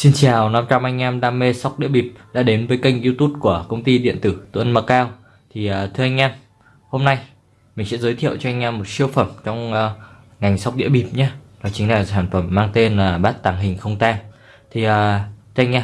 Xin chào 500 anh em đam mê sóc đĩa bịp đã đến với kênh youtube của công ty điện tử Tuấn Macao Thì uh, thưa anh em, hôm nay mình sẽ giới thiệu cho anh em một siêu phẩm trong uh, ngành sóc đĩa bịp nhé. Đó chính là sản phẩm mang tên là bát tàng hình không tang. Thì uh, thưa anh em,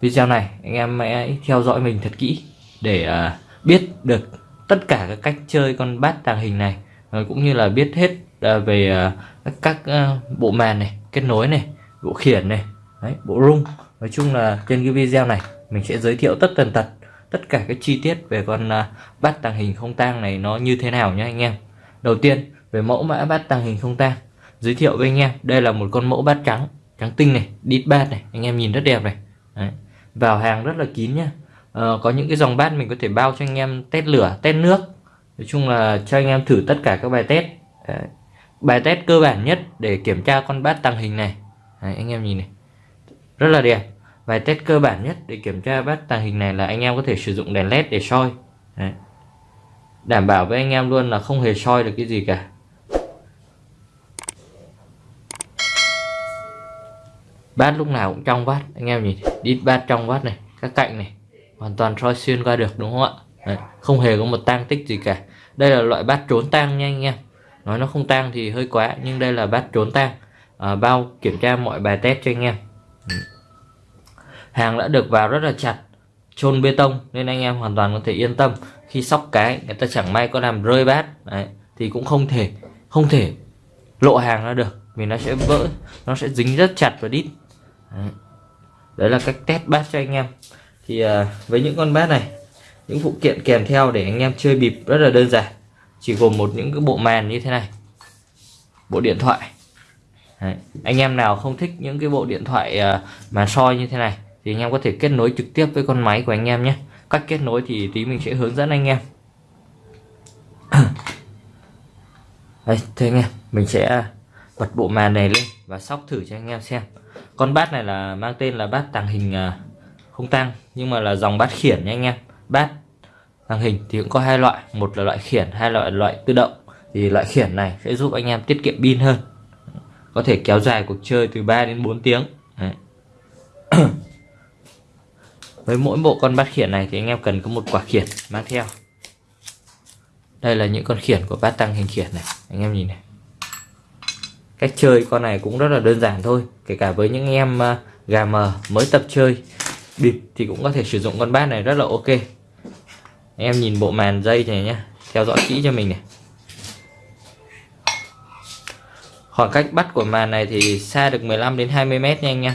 video này anh em hãy theo dõi mình thật kỹ để uh, biết được tất cả các cách chơi con bát tàng hình này uh, Cũng như là biết hết uh, về uh, các uh, bộ màn này, kết nối này, bộ khiển này Đấy, bộ rung nói chung là trên cái video này mình sẽ giới thiệu tất tần tật tất cả các chi tiết về con uh, bát tàng hình không tang này nó như thế nào nhé anh em. Đầu tiên về mẫu mã bát tàng hình không tang giới thiệu với anh em đây là một con mẫu bát trắng trắng tinh này đít bát này anh em nhìn rất đẹp này. Đấy. vào hàng rất là kín nhá. Ờ, có những cái dòng bát mình có thể bao cho anh em test lửa test nước. Nói chung là cho anh em thử tất cả các bài test. Đấy. bài test cơ bản nhất để kiểm tra con bát tàng hình này. Đấy, anh em nhìn này rất là đẹp. Vài test cơ bản nhất để kiểm tra bát tàng hình này là anh em có thể sử dụng đèn led để soi. Đấy. đảm bảo với anh em luôn là không hề soi được cái gì cả. Bát lúc nào cũng trong vát, anh em nhìn đít bát trong vát này các cạnh này hoàn toàn soi xuyên qua được đúng không ạ? Đấy. không hề có một tang tích gì cả. Đây là loại bát trốn tang nha anh em. Nói nó không tang thì hơi quá nhưng đây là bát trốn tang. À, bao kiểm tra mọi bài test cho anh em hàng đã được vào rất là chặt chôn bê tông nên anh em hoàn toàn có thể yên tâm. Khi sóc cái người ta chẳng may có làm rơi bát. Đấy, thì cũng không thể không thể lộ hàng ra được vì nó sẽ vỡ nó sẽ dính rất chặt và đít. Đấy. đấy là cách test bát cho anh em. Thì à, với những con bát này những phụ kiện kèm theo để anh em chơi bịp rất là đơn giản. Chỉ gồm một những cái bộ màn như thế này. Bộ điện thoại. Đấy. anh em nào không thích những cái bộ điện thoại ờ, mà soi như thế này thì anh em có thể kết nối trực tiếp với con máy của anh em nhé. Cách kết nối thì tí mình sẽ hướng dẫn anh em. Đây, thế anh em, mình sẽ bật bộ màn này lên và sóc thử cho anh em xem. Con bát này là mang tên là bát tàng hình ờ, không tăng nhưng mà là dòng bát khiển nha anh em. Bát tàng hình thì cũng có hai loại, một là loại khiển, hai loại loại tự động. Thì loại khiển này sẽ giúp anh em tiết kiệm pin hơn có thể kéo dài cuộc chơi từ 3 đến 4 tiếng. Với mỗi bộ con bát khiển này thì anh em cần có một quả khiển mang theo. Đây là những con khiển của bát tăng hình khiển này, anh em nhìn này. Cách chơi con này cũng rất là đơn giản thôi, kể cả với những em à, gà mờ mới tập chơi bịp thì cũng có thể sử dụng con bát này rất là ok. Em nhìn bộ màn dây này nhé theo dõi kỹ cho mình này. Khoảng cách bắt của màn này thì xa được 15 đến 20 mét nha anh em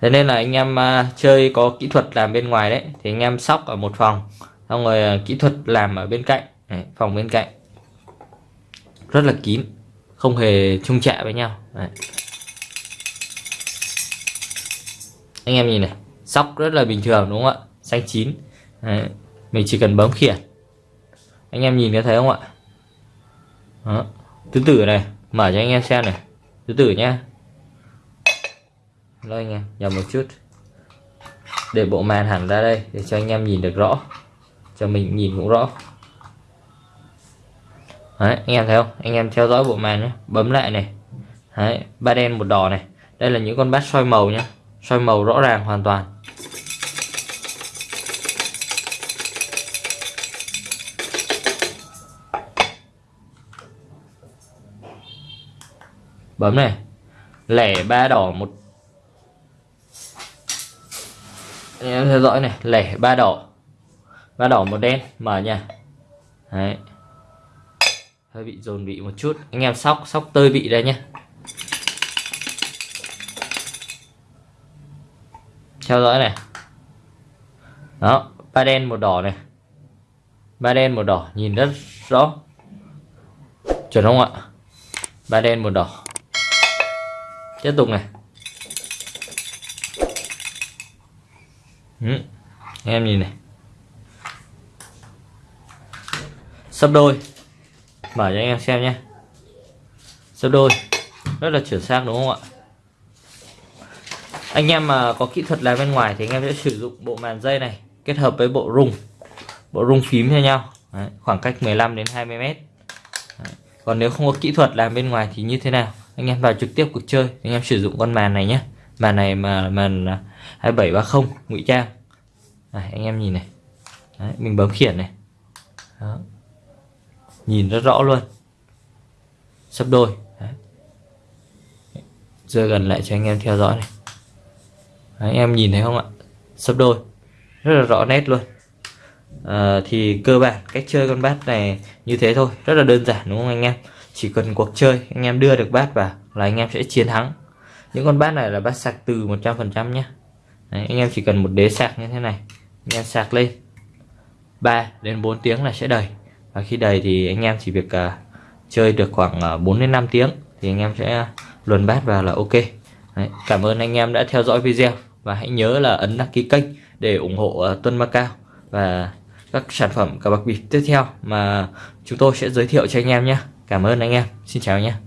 thế nên là anh em à, chơi có kỹ thuật làm bên ngoài đấy. Thì anh em sóc ở một phòng xong rồi à, kỹ thuật làm ở bên cạnh. Đấy, phòng bên cạnh. Rất là kín không hề chung chạ với nhau. Đấy. anh em nhìn này sóc rất là bình thường đúng không ạ? Xanh chín. Đấy. mình chỉ cần bấm khiển. Anh em nhìn có thấy không ạ? Đó tứ tử này mở cho anh em xem này. Tứ tử nhá. Đây anh em nhầm một chút. Để bộ màn hẳn ra đây để cho anh em nhìn được rõ. Cho mình nhìn cũng rõ. Đấy, anh em thấy không? Anh em theo dõi bộ màn nhé bấm lại này. Đấy, ba đen một đỏ này. Đây là những con bát soi màu nhé soi màu rõ ràng hoàn toàn. Bấm này. Lẻ ba đỏ một. Anh em theo dõi này, lẻ ba đỏ. Ba đỏ một đen, mở nha. Đấy. Hơi bị dồn vị một chút. Anh em sóc sóc tơi vị đây nhé theo dõi này. Đó, ba đen một đỏ này. Ba đen một đỏ, nhìn rất rõ. Chuẩn không ạ? Ba đen một đỏ tiếp tục này. Ừ. em nhìn này. Sấp đôi. Mở cho anh em xem nhé. Sấp đôi. Rất là chuẩn xác đúng không ạ? Anh em mà có kỹ thuật làm bên ngoài thì anh em sẽ sử dụng bộ màn dây này kết hợp với bộ rung. Bộ rung phím cho nhau. Đấy, khoảng cách 15 đến 20 mét. Đấy. còn nếu không có kỹ thuật làm bên ngoài thì như thế nào? Anh em vào trực tiếp cuộc chơi. Anh em sử dụng con màn này nhé. Màn này mà màn à, 2730 ngụy trang. Này, anh em nhìn này. Đấy, mình bấm khiển này. Đó. nhìn rất rõ luôn. Sấp đôi. Đấy. rơi gần lại cho anh em theo dõi này. Đấy, anh em nhìn thấy không ạ? Sấp đôi. Rất là rõ nét luôn. À, thì cơ bản cách chơi con bát này như thế thôi. Rất là đơn giản đúng không anh em? Chỉ cần cuộc chơi anh em đưa được bát vào là anh em sẽ chiến thắng. Những con bát này là bát sạc từ 100% nhé Đấy, anh em chỉ cần một đế sạc như thế này anh em sạc lên. 3 đến 4 tiếng là sẽ đầy. Và khi đầy thì anh em chỉ việc uh, chơi được khoảng à, uh, 4 đến 5 tiếng thì anh em sẽ luồn bát vào là ok. Đấy, cảm ơn anh em đã theo dõi video. Và hãy nhớ là ấn đăng ký kênh để ủng hộ uh, Tuân Macao và các sản phẩm cờ bạc bịp tiếp theo mà chúng tôi sẽ giới thiệu cho anh em nhé Cảm ơn anh em. Xin chào nhé.